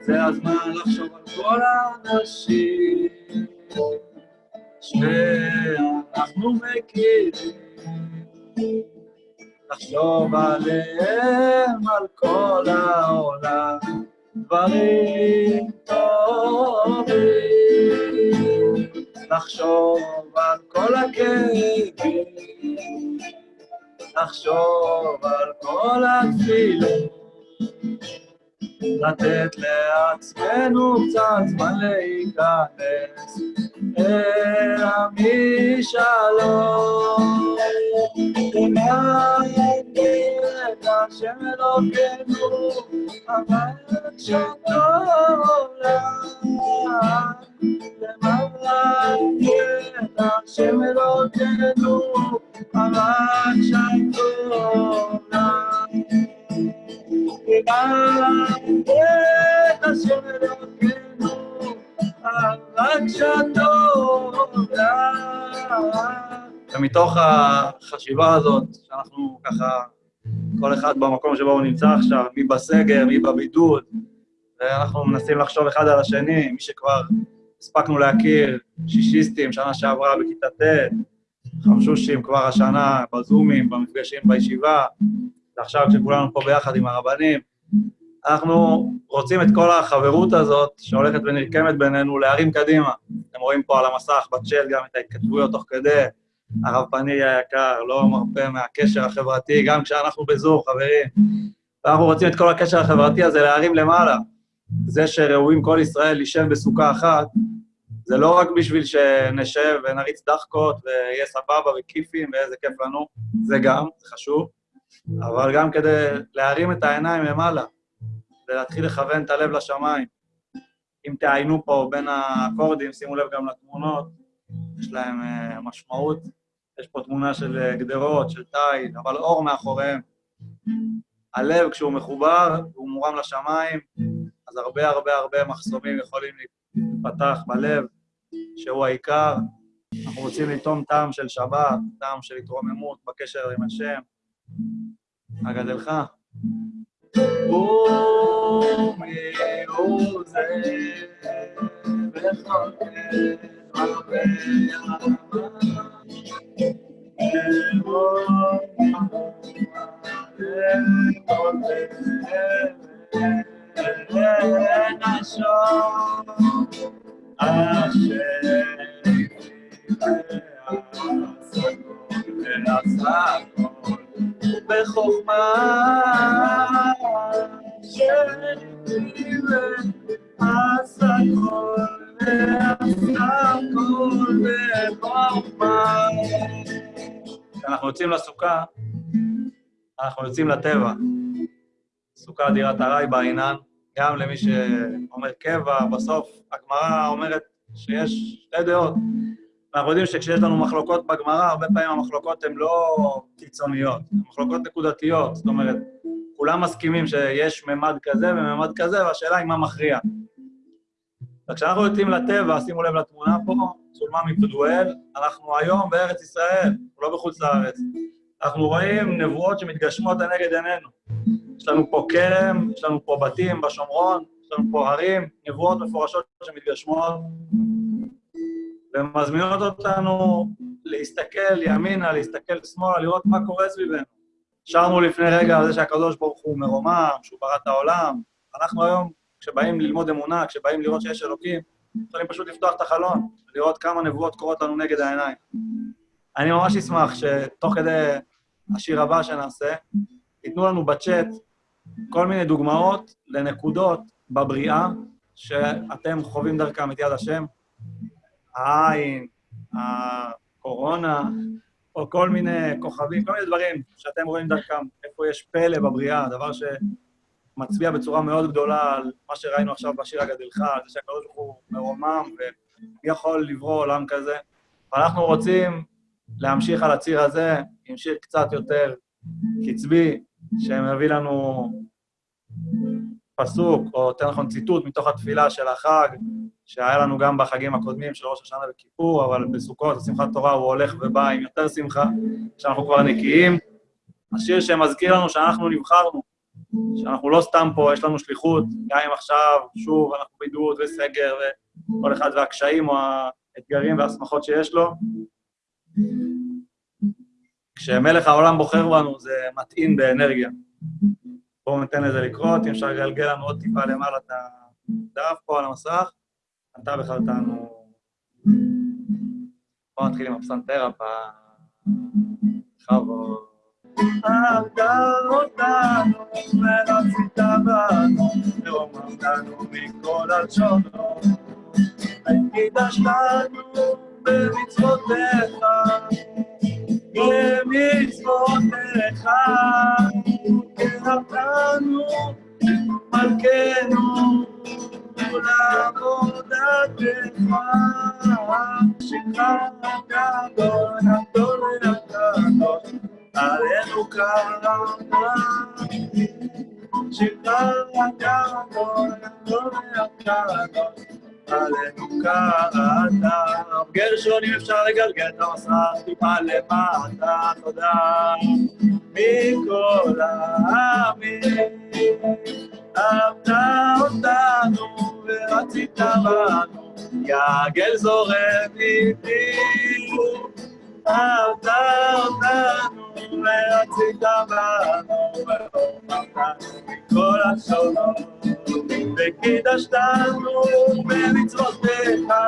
זה הזמן לחשוב על כל האנשים שאנחנו מכירים, לחשוב עליהם, על כל העולם, דברים טובים, לחשוב על כל הכאבים, לחשוב על כל התפילות. לתת לעצמנו קצת זמן להיכנס אל. למען את השם אלוקינו, אבל שטוב לך. למען את השם אלוקינו, אבל שטוב לך. ומתוך החשיבה הזאת, שאנחנו ככה, כל אחד במקום שבו הוא נמצא עכשיו, מי בסגר, מי בבידוד, ואנחנו מנסים לחשוב אחד על השני, מי שכבר הספקנו להכיר, שישיסטים, שנה שעברה בכיתה ט', חמשושים כבר השנה בזומים, במפגשים בישיבה, ועכשיו כשכולנו פה ביחד עם הרבנים, אנחנו רוצים את כל החברות הזאת שהולכת ונרקמת בינינו להרים קדימה. אתם רואים פה על המסך בצ'אט גם את ההתכתבויות תוך כדי. הרב פנירי היקר, לא מרפה מהקשר החברתי, גם כשאנחנו בזום, חברים. ואנחנו רוצים את כל הקשר החברתי הזה להרים למעלה. זה שראויים כל ישראל להישב בסוכה אחת, זה לא רק בשביל שנשב ונריץ דחקות ויהיה סבבה וכיפים ואיזה כיף לנו, זה גם, זה חשוב, אבל גם כדי להרים את העיניים למעלה ולהתחיל לכוון את הלב לשמיים. אם תעיינו פה בין האקורדים, שימו לב גם לתמונות, יש להם uh, משמעות. יש פה תמונה של uh, גדרות, של תיל, אבל אור מאחוריהם. הלב, כשהוא מחובר, הוא מורם לשמיים, אז הרבה הרבה הרבה מחסומים יכולים להיפתח בלב, שהוא העיקר. אנחנו רוצים לטעום טעם של שבת, טעם של התרוממות בקשר עם השם. אגדלך. בחוכמה כשאנחנו יוצאים לסוכה, אנחנו יוצאים לטבע. סוכה דירת ארעי בעינן, גם למי שאומר קבע, בסוף הגמרא אומרת שיש שתי דעות. אנחנו יודעים שכשיש לנו מחלוקות בגמרא, הרבה פעמים המחלוקות הן לא קיצוניות, הן מחלוקות נקודתיות. זאת אומרת, כולם מסכימים שיש ממד כזה וממד כזה, והשאלה היא מה מכריע. וכשאנחנו יוצאים לטבע, שימו לב לתמונה פה, צולמה מפדואל, אנחנו היום בארץ ישראל, לא בחוץ לארץ. אנחנו רואים נבואות שמתגשמות לנגד עינינו. יש לנו פה כרם, יש לנו פה בתים בשומרון, יש לנו פה הרים, נבואות מפורשות שמתגשמות, ומזמינות אותנו להסתכל ימינה, להסתכל שמאלה, לראות מה קורה סביבנו. שרנו לפני רגע על זה שהקדוש ברוך הוא מרומם, שהוא ברא את העולם. אנחנו היום, כשבאים ללמוד אמונה, כשבאים לראות שיש אלוקים, יכולים פשוט לפתוח את החלון, ולראות כמה נבואות קורות לנו נגד העיניים. אני ממש אשמח שתוך כדי השיר הבא שנעשה, ייתנו לנו בצ'אט כל מיני דוגמאות לנקודות בבריאה שאתם חווים דרכם את יד השם, העין, הקורונה, או כל מיני כוכבים, כל מיני דברים שאתם רואים דרכם, איפה יש פלא בבריאה, דבר שמצביע בצורה מאוד גדולה על מה שראינו עכשיו בשיר הגדלך, על זה שהקדוש ברוך הוא מרומם ומי יכול לברוא עולם כזה. ואנחנו רוצים להמשיך על הציר הזה עם שיר קצת יותר קצבי, שמביא לנו פסוק, או יותר נכון ציטוט מתוך התפילה של החג, שהיה לנו גם בחגים הקודמים של ראש השנה וכיפור, אבל בסוכות, בשמחת תורה, הוא הולך ובא עם יותר שמחה, כשאנחנו כבר נקיים. השיר שמזכיר לנו שאנחנו נבחרנו, שאנחנו לא סתם פה, יש לנו שליחות, גם אם עכשיו, שוב, אנחנו בידוד וסגר, וכל אחד והקשיים או האתגרים והשמחות שיש לו. כשמלך העולם בוחר בנו, זה מטעין באנרגיה. בואו ניתן לזה לקרות, אם אפשר לגלגל לנו עוד טיפה למעלה את הדף פה על המסך. אתה בחרתנו... בואו נתחיל עם הפסנתר הפעם. בכבוד. אהבת אותנו ורצית בנו, ורוממתנו מכל הלשונות. קידשתנו במצוותיך, במצוותיך, קרבתנו מלכנו לעבודתך, שכר הגדול, הגדול והקדוש, עלינו קראת, שכר הגדול, הגדול והקדוש, עלינו קראת. גרשון, אם אפשר לגלגל את המסך טיפה למטה, תודה. מכל העמים, אהבת אותנו ורצית בנו, יגל זורם איתי. אהבת אותנו ורצית בנו, corazón. Te quitas las nubes, mitzvoteja,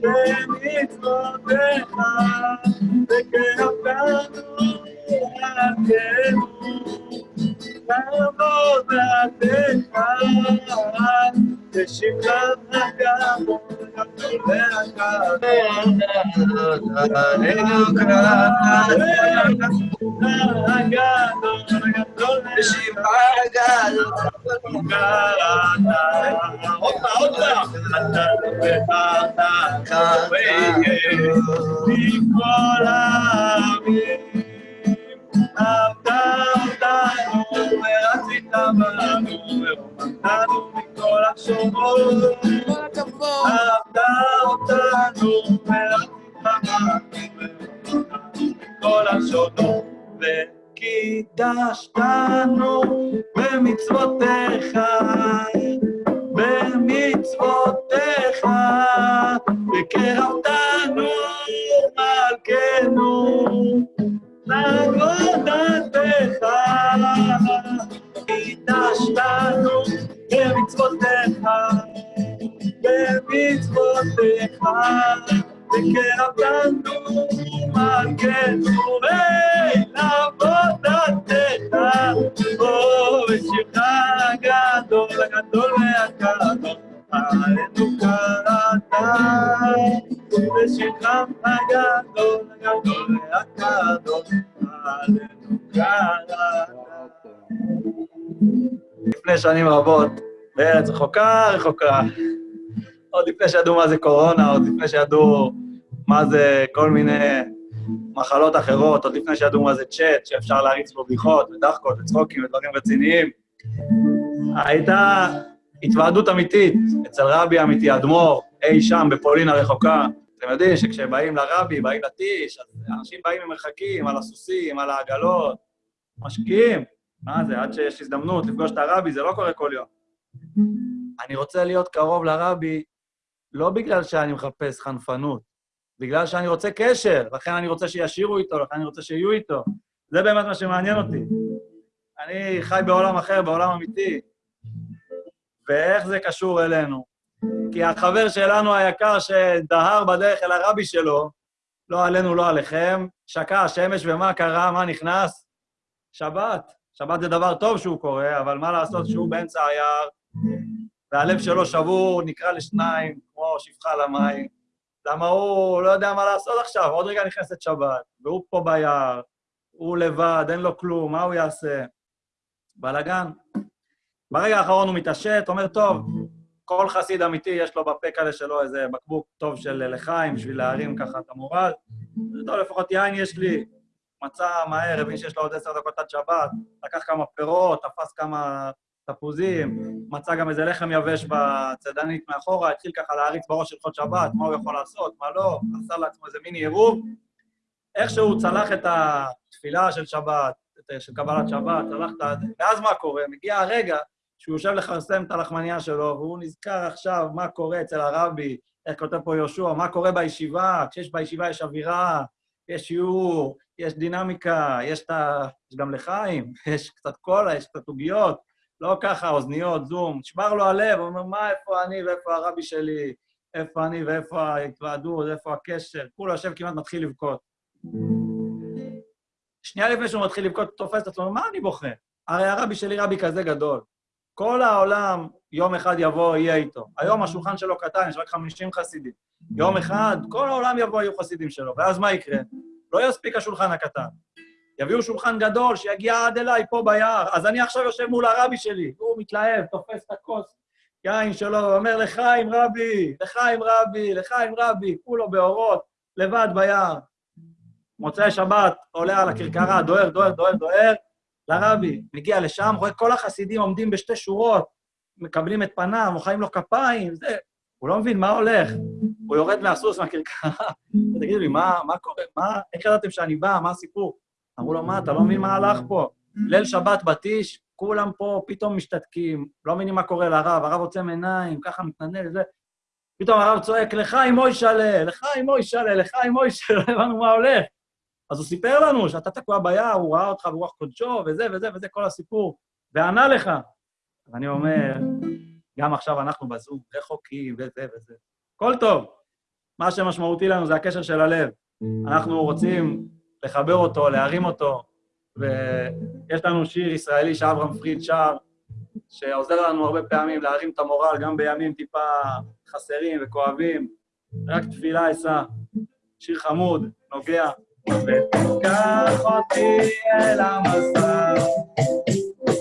de mitzvoteja, te queda plano la לעבוד בעדיך, ושמלת הגמור, ואתה ואומרת מכל השונות, וקידשתנו במצוותיך, במצוותיך, וקרבתנו להגנו, לעבודתך, ושכחת גם כל הכבוד. אהבת אותנו כל השונות וקידשתנו במצוותיך, במצוותיך, וקרבתנו מלכנו לעבודתך, קידשתנו במצוותיך, במצוותיך, וקרבתנו מלכנו שנים רבות, בארץ רחוקה רחוקה, עוד לפני שידעו מה זה קורונה, עוד לפני שידעו מה זה כל מיני מחלות אחרות, עוד לפני שידעו מה זה צ'אט, שאפשר להריץ בו בדיחות ודחקות וצחוקים ודברים רציניים. הייתה התוועדות אמיתית אצל רבי אמיתי, אדמו"ר, אי שם בפולין הרחוקה. אתם יודעים שכשבאים לרבי, באים לטיש, אנשים באים ממרחקים, על הסוסים, על העגלות, משקיעים. מה זה, עד שיש הזדמנות לפגוש את הרבי, זה לא קורה כל יום. אני רוצה להיות קרוב לרבי לא בגלל שאני מחפש חנפנות, בגלל שאני רוצה קשר, לכן אני רוצה שישירו איתו, לכן אני רוצה שיהיו איתו. זה באמת מה שמעניין אותי. אני חי בעולם אחר, בעולם אמיתי. ואיך זה קשור אלינו? כי החבר שלנו היקר שדהר בדרך אל הרבי שלו, לא עלינו, לא עליכם, שקע השמש ומה קרה, מה נכנס? שבת. שבת זה דבר טוב שהוא קורה, אבל מה לעשות שהוא באמצע היער, והלב שלו שבור, נקרא לשניים, כמו שפחה למים. למה הוא לא יודע מה לעשות עכשיו, עוד רגע נכנסת שבת, והוא פה ביער, הוא לבד, אין לו כלום, מה הוא יעשה? בלאגן. ברגע האחרון הוא מתעשת, אומר, טוב, כל חסיד אמיתי יש לו בפה כאלה שלו איזה בקבוק טוב של לחיים בשביל להרים ככה את המורל. טוב, לפחות יין יש לי. מצא מהר, הבין שיש לו עוד עשר דקות עד שבת, לקח כמה פירות, תפס כמה תפוזים, מצא גם איזה לחם יבש בצדנית מאחורה, התחיל ככה להריץ בראש של חוד שבת, מה הוא יכול לעשות, מה לא, עשה לעצמו איזה מיני עירוב. איכשהו צלח את התפילה של שבת, את של קבלת שבת, הלכת, ואז מה קורה? מגיע הרגע שהוא יושב לכרסם את הלחמניה שלו, והוא נזכר עכשיו מה קורה אצל הרבי, איך כותב פה יהושע, מה קורה בישיבה, כשיש בישיבה יש אווירה, יש שיעור, יש דינמיקה, יש, ה... יש גם לחיים, יש קצת קולה, יש קצת עוגיות, לא ככה, אוזניות, זום, נשבר לו הלב, הוא אומר, מה, איפה אני ואיפה הרבי שלי, איפה אני ואיפה ההתוועדות, איפה הקשר, כולו יושב כמעט מתחיל לבכות. שנייה לפני שהוא מתחיל לבכות, תופס את עצמו, מה אני בוכה? הרי הרבי שלי רבי כזה גדול. כל העולם יום אחד יבוא, יהיה איתו. היום השולחן שלו קטן, יש רק 50 חסידים. יום אחד, כל העולם יבוא, יהיו חסידים שלו. ואז מה יקרה? לא יספיק השולחן הקטן. יביאו שולחן גדול שיגיע עד אליי פה ביער. אז אני עכשיו יושב מול הרבי שלי, הוא מתלהב, תופס את הכוס יין שלו, ואומר, לחיים רבי, לחיים רבי, לחיים רבי, כולו באורות, לבד ביער. מוצאי שבת, עולה על הכרכרה, דוהר, דוהר, דוהר, דוהר, לרבי. מגיע לשם, רואה כל החסידים עומדים בשתי שורות, מקבלים את פניו, מוחאים לו כפיים, זה... הוא לא מבין מה הולך. הוא יורד מהסוס, מהכרכרה. תגידו לי, מה, מה קורה? מה, איך ידעתם שאני בא? מה הסיפור? אמרו לו, מה, אתה לא מבין מה הלך פה? ליל שבת בתיש, כולם פה פתאום משתתקים, לא מבינים מה קורה לרב, הרב עוצם עיניים, ככה מתנדנד, זה. פתאום הרב צועק, עם מוישלה, לך עם מוישלה, לך עם מוישלה, לא הבנו מה הולך. אז הוא סיפר לנו שאתה תקוע ביער, הוא ראה אותך ברוח קודשו, וזה וזה וזה, כל הסיפור, וענה לך. ואני אומר, גם עכשיו אנחנו בזום, רחוקים וזה וזה. הכל טוב. מה שמשמעותי לנו זה הקשר של הלב. אנחנו רוצים לחבר אותו, להרים אותו, ויש לנו שיר ישראלי שאברהם פריד שר, שעוזר לנו הרבה פעמים להרים את המורל, גם בימים טיפה חסרים וכואבים. רק תפילה אשא, שיר חמוד, נוגע. ותיקח אותי אל המסע,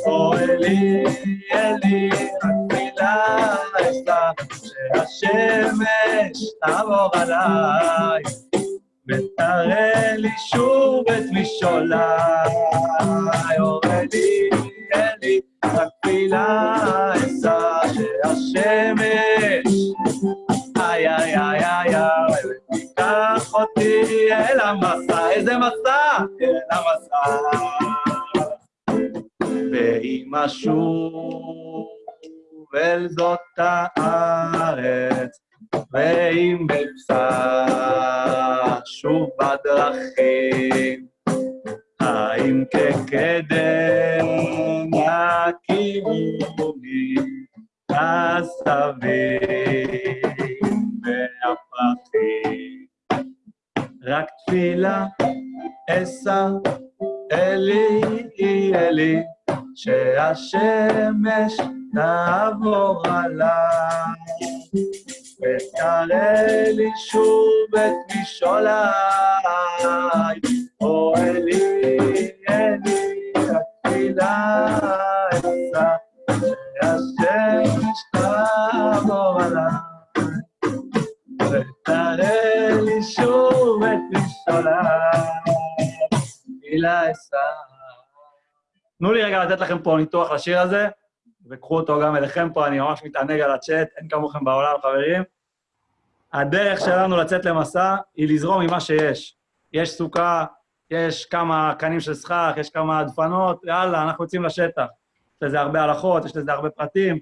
או אלי, אלי, אשא, שהשמש תעבור עליי. ותראה לי שוב את משעוליי, אורי לי, אלי, התפילה אשא שהשמש, איי איי איי איי איי, ותיקח אותי אל המסע, איזה מסע? אל המסע. ואם אשוב אל זאת הארץ, ואם אפסע שוב בדרכים, האם כקדם יכירוני הסביב והפרחים. רק תפילה אשא אלי אלי, שהשמש תעבור עליי. ותראה לי שוב את משעוליי, או אלי, אלי, התפילה אשא, שהשמש תעבור עליי, ותראה לי שוב את משעוליי, תפילה אשא. תנו לי רגע לתת לכם פה ניתוח לשיר הזה. וקחו אותו גם אליכם פה, אני ממש מתענג על הצ'אט, אין כמוכם בעולם, חברים. הדרך שלנו לצאת למסע היא לזרום ממה שיש. יש סוכה, יש כמה קנים של סכך, יש כמה דפנות, יאללה, אנחנו יוצאים לשטח. יש לזה הרבה הלכות, יש לזה הרבה פרטים,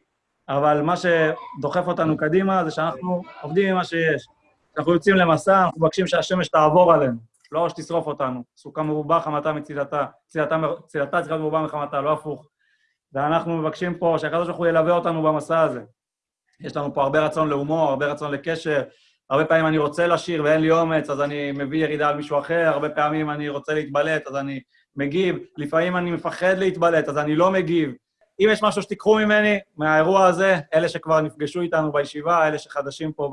אבל מה שדוחף אותנו קדימה זה שאנחנו עובדים עם מה שיש. כשאנחנו יוצאים למסע, אנחנו מבקשים שהשמש תעבור עלינו, לא שתשרוף אותנו. סוכה מרובה, חמתה מצילתה. צילתה, צריכה מרובה מחמתה, לא הפוך. ואנחנו מבקשים פה שהקדוש ברוך הוא ילווה אותנו במסע הזה. יש לנו פה הרבה רצון להומור, הרבה רצון לקשר. הרבה פעמים אני רוצה לשיר ואין לי אומץ, אז אני מביא ירידה על מישהו אחר, הרבה פעמים אני רוצה להתבלט, אז אני מגיב. לפעמים אני מפחד להתבלט, אז אני לא מגיב. אם יש משהו שתיקחו ממני, מהאירוע הזה, אלה שכבר נפגשו איתנו בישיבה, אלה שחדשים פה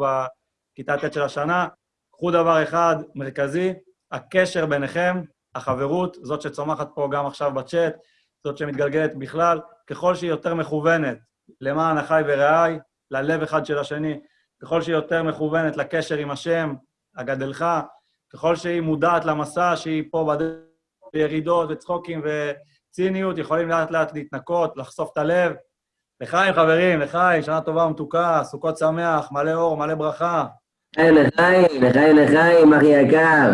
בכיתה ט' של השנה, קחו דבר אחד מרכזי, הקשר ביניכם, החברות, זאת שצומחת פה גם עכשיו בצ'אט, זאת שמתגלגלת בכלל, ככל שהיא יותר מכוונת למען החי ורעי, ללב אחד של השני, ככל שהיא יותר מכוונת לקשר עם השם, הגדלך, ככל שהיא מודעת למסע שהיא פה בדרך, בירידות וצחוקים וציניות, יכולים לאט לאט להתנקות, לחשוף את הלב. לחיים, חברים, לחיים, שנה טובה ומתוקה, סוכות שמח, מלא אור, מלא ברכה. לחיים, לחיים, לחיים, לחיים, אחי יקר.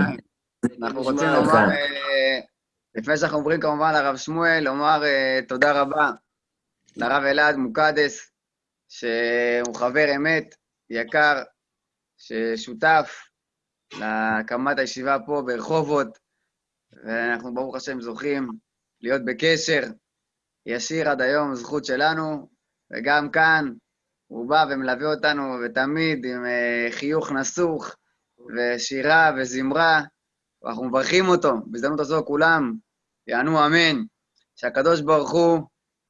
אנחנו רוצים לומר לפני שאנחנו עוברים כמובן לרב שמואל, לומר uh, תודה רבה לרב אלעד מוקדס, שהוא חבר אמת, יקר, ששותף להקמת הישיבה פה ברחובות, ואנחנו ברוך השם זוכים להיות בקשר ישיר עד היום, זכות שלנו, וגם כאן הוא בא ומלווה אותנו, ותמיד עם uh, חיוך נסוך, ושירה וזמרה, ואנחנו מברכים אותו. בהזדמנות הזו כולם יענו אמן, שהקדוש ברוך הוא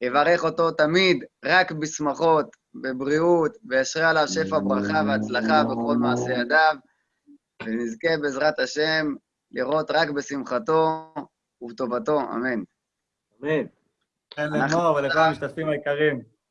יברך אותו תמיד רק בשמחות, בבריאות, וישרה עליו שפע ברכה והצלחה בכל מעשה ידיו, ונזכה בעזרת השם לראות רק בשמחתו ובטובתו, אמן. אמן. כן, אנחנו- לאמור ולכל המשתתפים היקרים.